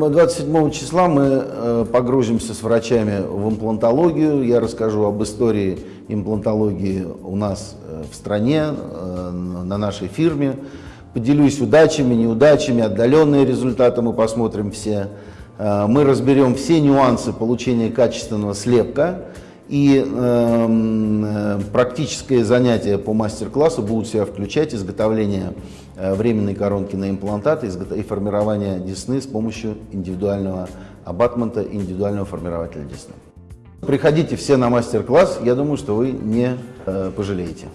27 числа мы э, погрузимся с врачами в имплантологию. Я расскажу об истории имплантологии у нас э, в стране, э, на нашей фирме. Поделюсь удачами, неудачами, отдаленные результаты мы посмотрим все. Мы разберем все нюансы получения качественного слепка. И э, практическое занятие по мастер-классу будут себя включать изготовление э, временной коронки на имплантат и, формирование десны с помощью индивидуального абатмента индивидуального формирователя десны. Приходите все на мастер-класс, я думаю, что вы не э, пожалеете.